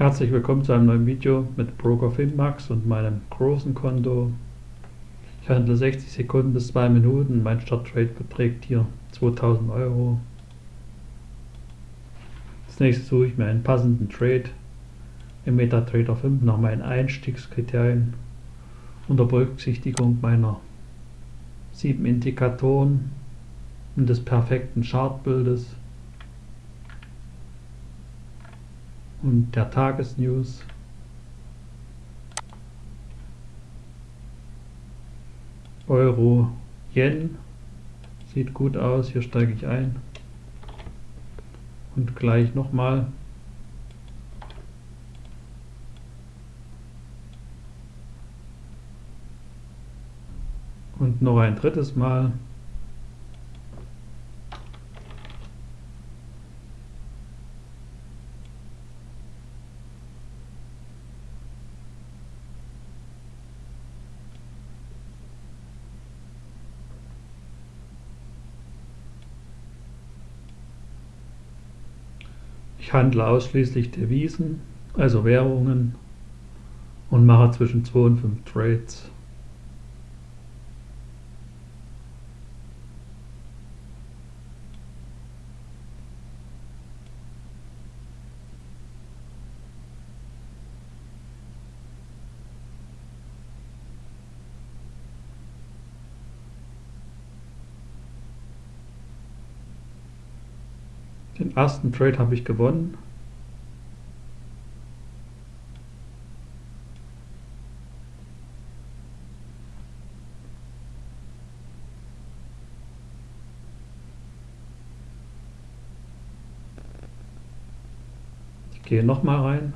Herzlich willkommen zu einem neuen Video mit Broker Finmax und meinem großen Konto. Ich handle 60 Sekunden bis 2 Minuten. Mein Starttrade beträgt hier 2000 Euro. Als nächstes suche ich mir einen passenden Trade im MetaTrader 5 nach meinen Einstiegskriterien unter Berücksichtigung meiner sieben Indikatoren und des perfekten Chartbildes und der Tagesnews. Euro, Yen, sieht gut aus, hier steige ich ein. Und gleich nochmal. Und noch ein drittes Mal. Ich handle ausschließlich Devisen, also Währungen und mache zwischen 2 und 5 Trades. Den ersten Trade habe ich gewonnen. Ich gehe nochmal rein.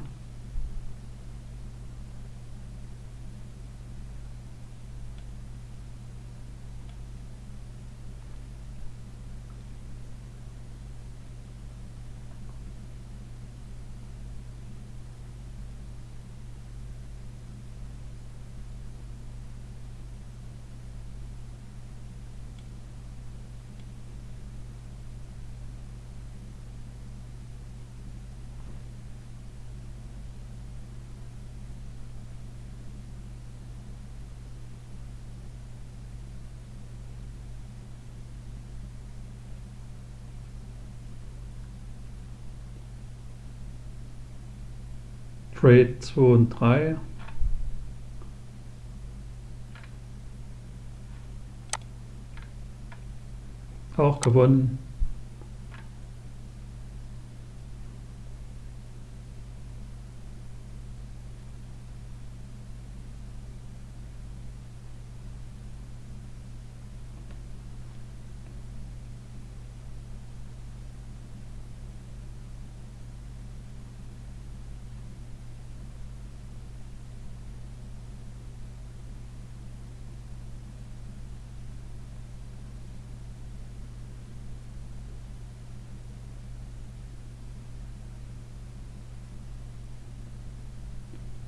Trade 2 und 3. Auch gewonnen.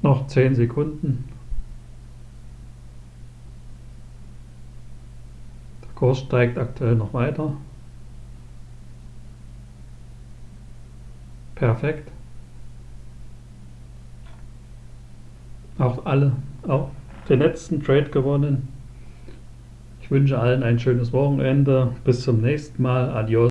Noch 10 Sekunden. Der Kurs steigt aktuell noch weiter. Perfekt. Auch alle, auch den letzten Trade gewonnen. Ich wünsche allen ein schönes Wochenende. Bis zum nächsten Mal. Adios.